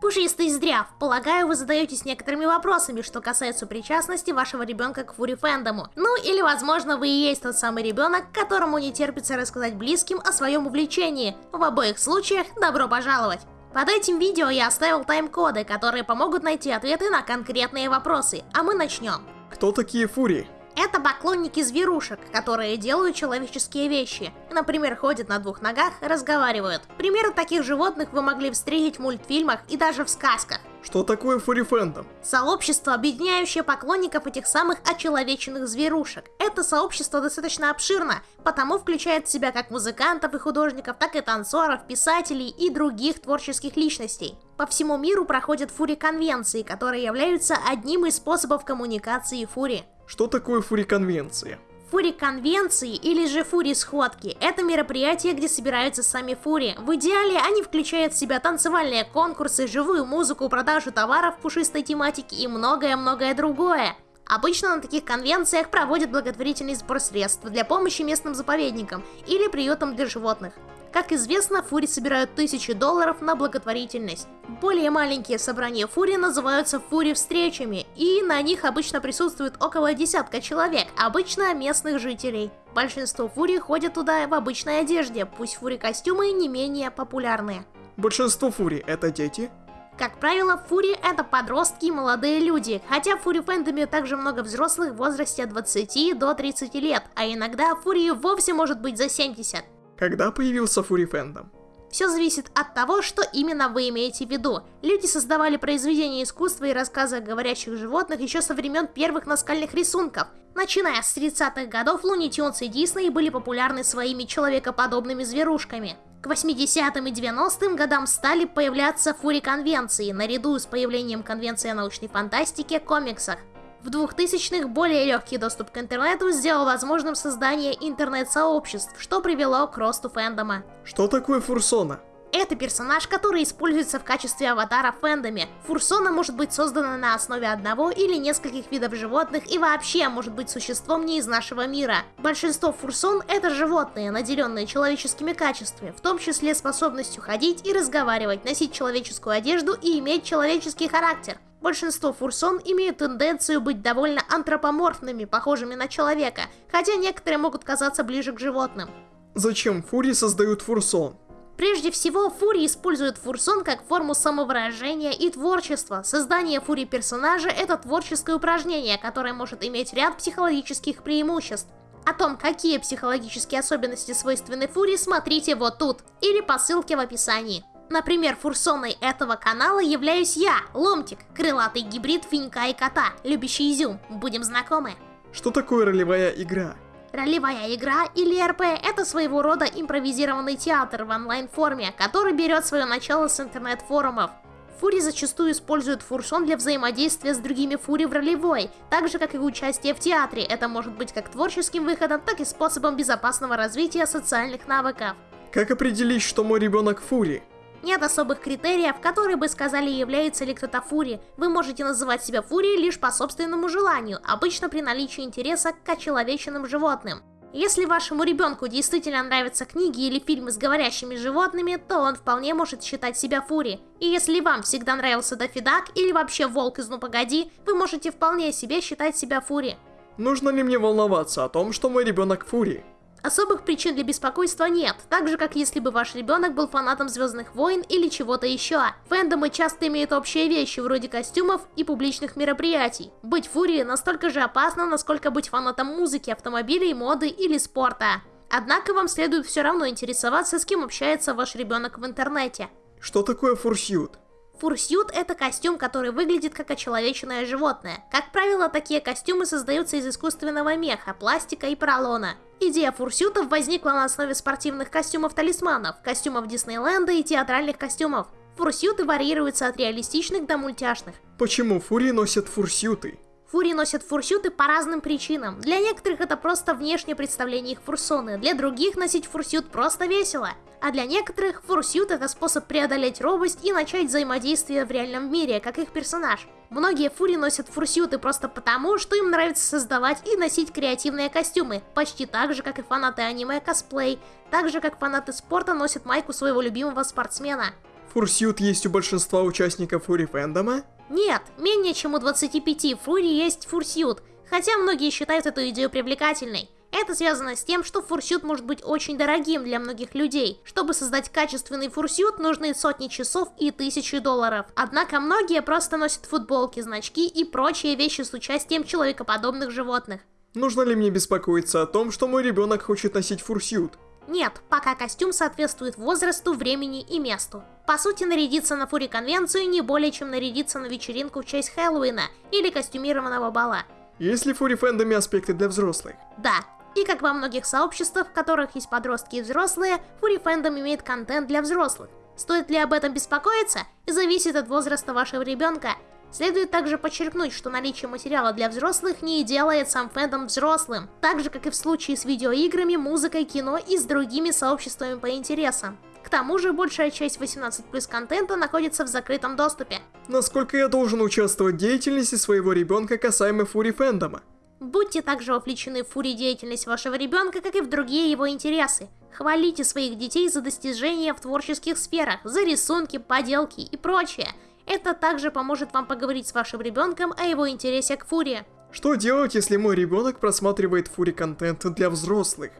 Пушистый здряв, полагаю, вы задаетесь некоторыми вопросами, что касается причастности вашего ребенка к фури фэндому. Ну или, возможно, вы и есть тот самый ребенок, которому не терпится рассказать близким о своем увлечении. В обоих случаях добро пожаловать! Под этим видео я оставил тайм-коды, которые помогут найти ответы на конкретные вопросы, а мы начнем. Кто такие фури? Это поклонники зверушек, которые делают человеческие вещи. Например, ходят на двух ногах, разговаривают. Примеры таких животных вы могли встретить в мультфильмах и даже в сказках. Что такое фури-фэндом? Сообщество, объединяющее поклонников этих самых очеловеченных зверушек. Это сообщество достаточно обширно, потому включает в себя как музыкантов и художников, так и танцоров, писателей и других творческих личностей. По всему миру проходят фури-конвенции, которые являются одним из способов коммуникации фури. Что такое фури-конвенция? Фури-конвенции или же фури-сходки – это мероприятия, где собираются сами фури. В идеале они включают в себя танцевальные конкурсы, живую музыку, продажу товаров пушистой тематики и многое-многое другое. Обычно на таких конвенциях проводят благотворительный сбор средств для помощи местным заповедникам или приютам для животных. Как известно, фури собирают тысячи долларов на благотворительность. Более маленькие собрания фури называются фури-встречами, и на них обычно присутствует около десятка человек, обычно местных жителей. Большинство фури ходят туда в обычной одежде, пусть фури-костюмы не менее популярные. Большинство фури это дети? Как правило, фури это подростки и молодые люди, хотя в фури фэнтоме также много взрослых в возрасте от 20 до 30 лет, а иногда фури вовсе может быть за 70. Когда появился фури фэндом? Все зависит от того, что именно вы имеете в виду. Люди создавали произведения искусства и рассказы о говорящих животных еще со времен первых наскальных рисунков. Начиная с 30-х годов, Луни Тюнс и Дисней были популярны своими человекоподобными зверушками. К 80-м и 90-м годам стали появляться фури-конвенции, наряду с появлением конвенции о научной фантастике, комиксах. В 2000-х более легкий доступ к интернету сделал возможным создание интернет-сообществ, что привело к росту фэндома. Что такое фурсона? Это персонаж, который используется в качестве аватара в фэндоме. Фурсона может быть создана на основе одного или нескольких видов животных и вообще может быть существом не из нашего мира. Большинство фурсон это животные, наделенные человеческими качествами, в том числе способностью ходить и разговаривать, носить человеческую одежду и иметь человеческий характер. Большинство фурсон имеют тенденцию быть довольно антропоморфными, похожими на человека, хотя некоторые могут казаться ближе к животным. Зачем фури создают фурсон? Прежде всего, фури используют фурсон как форму самовыражения и творчества. Создание фури персонажа – это творческое упражнение, которое может иметь ряд психологических преимуществ. О том, какие психологические особенности свойственны фури, смотрите вот тут, или по ссылке в описании. Например, фурсоной этого канала являюсь я, Ломтик, крылатый гибрид финька и кота, любящий изюм. Будем знакомы. Что такое ролевая игра? Ролевая игра или РП – это своего рода импровизированный театр в онлайн-форме, который берет свое начало с интернет-форумов. Фури зачастую используют фурсон для взаимодействия с другими фури в ролевой, так же как и участие в театре. Это может быть как творческим выходом, так и способом безопасного развития социальных навыков. Как определить, что мой ребенок фури? Нет особых критериев, которые бы сказали, является ли кто-то фури. Вы можете называть себя фурией лишь по собственному желанию, обычно при наличии интереса к очеловеченным животным. Если вашему ребенку действительно нравятся книги или фильмы с говорящими животными, то он вполне может считать себя фури. И если вам всегда нравился Дафидак или вообще Волк из Ну Погоди, вы можете вполне себе считать себя фури. Нужно ли мне волноваться о том, что мой ребенок фури? Особых причин для беспокойства нет, так же как если бы ваш ребенок был фанатом Звездных войн или чего-то еще. Фэндомы часто имеют общие вещи, вроде костюмов и публичных мероприятий. Быть фурией настолько же опасно, насколько быть фанатом музыки, автомобилей, моды или спорта. Однако вам следует все равно интересоваться, с кем общается ваш ребенок в интернете. Что такое фурсьют? Фурсьют – это костюм, который выглядит как очеловеченное животное. Как правило, такие костюмы создаются из искусственного меха, пластика и поролона. Идея фурсютов возникла на основе спортивных костюмов-талисманов, костюмов Диснейленда и театральных костюмов. Фурсюты варьируются от реалистичных до мультяшных. Почему фури носят фурсюты? Фури носят фурсюты по разным причинам. Для некоторых это просто внешнее представление их фурсоны, для других носить фурсют просто весело. А для некоторых фурсют это способ преодолеть робость и начать взаимодействие в реальном мире, как их персонаж. Многие фури носят фурсюты просто потому, что им нравится создавать и носить креативные костюмы, почти так же, как и фанаты аниме косплей, так же, как фанаты спорта носят майку своего любимого спортсмена. Фурсют есть у большинства участников фури фэндома? Нет, менее чем у 25 фури есть фурсют, хотя многие считают эту идею привлекательной. Это связано с тем, что фурсют может быть очень дорогим для многих людей. Чтобы создать качественный фурсют, нужны сотни часов и тысячи долларов. Однако многие просто носят футболки, значки и прочие вещи с участием человекоподобных животных. Нужно ли мне беспокоиться о том, что мой ребенок хочет носить фурсют? Нет, пока костюм соответствует возрасту, времени и месту. По сути, нарядиться на фури-конвенцию не более чем нарядиться на вечеринку в честь Хэллоуина или костюмированного бала. Есть ли в фури фэндоме аспекты для взрослых? Да, и как во многих сообществах, в которых есть подростки и взрослые, фури фэндом имеет контент для взрослых. Стоит ли об этом беспокоиться, зависит от возраста вашего ребенка. Следует также подчеркнуть, что наличие материала для взрослых не делает сам фэндом взрослым, так же как и в случае с видеоиграми, музыкой, кино и с другими сообществами по интересам. К тому же, большая часть 18+, контента находится в закрытом доступе. Насколько я должен участвовать в деятельности своего ребенка касаемо фури фэндома? Будьте также вовлечены в фури деятельность вашего ребенка, как и в другие его интересы. Хвалите своих детей за достижения в творческих сферах, за рисунки, поделки и прочее. Это также поможет вам поговорить с вашим ребенком о его интересе к фуре. Что делать, если мой ребенок просматривает фури контент для взрослых?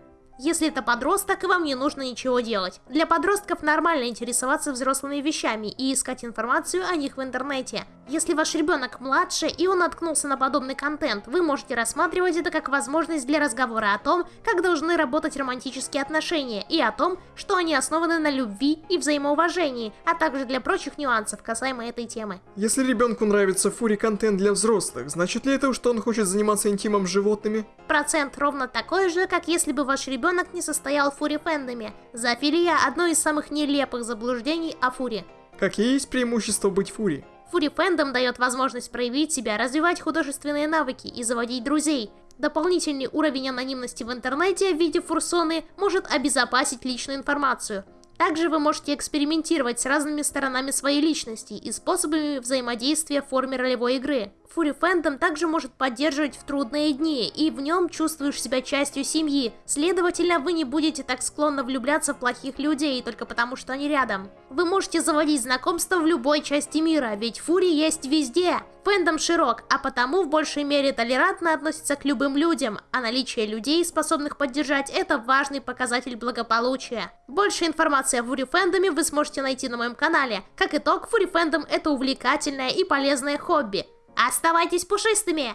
Если это подросток, вам не нужно ничего делать. Для подростков нормально интересоваться взрослыми вещами и искать информацию о них в интернете. Если ваш ребенок младше и он наткнулся на подобный контент, вы можете рассматривать это как возможность для разговора о том, как должны работать романтические отношения и о том, что они основаны на любви и взаимоуважении, а также для прочих нюансов касаемо этой темы. Если ребенку нравится фури-контент для взрослых, значит ли это, что он хочет заниматься интимом с животными? Процент ровно такой же, как если бы ваш ребенок не состоял в фури-фэндоме. Зоофилия – одно из самых нелепых заблуждений о фуре. Какие есть преимущества быть фури? Фури-фэндом дает возможность проявить себя, развивать художественные навыки и заводить друзей. Дополнительный уровень анонимности в интернете в виде фурсоны может обезопасить личную информацию – также вы можете экспериментировать с разными сторонами своей личности и способами взаимодействия в форме ролевой игры. Фури Фэндом также может поддерживать в трудные дни, и в нем чувствуешь себя частью семьи. Следовательно, вы не будете так склонны влюбляться в плохих людей только потому, что они рядом. Вы можете заводить знакомства в любой части мира, ведь Фури есть везде. Фэндом широк, а потому в большей мере толерантно относится к любым людям, а наличие людей, способных поддержать, это важный показатель благополучия. Больше информации о Фури Фэндоме вы сможете найти на моем канале. Как итог, Фури Фэндом это увлекательное и полезное хобби. Оставайтесь пушистыми!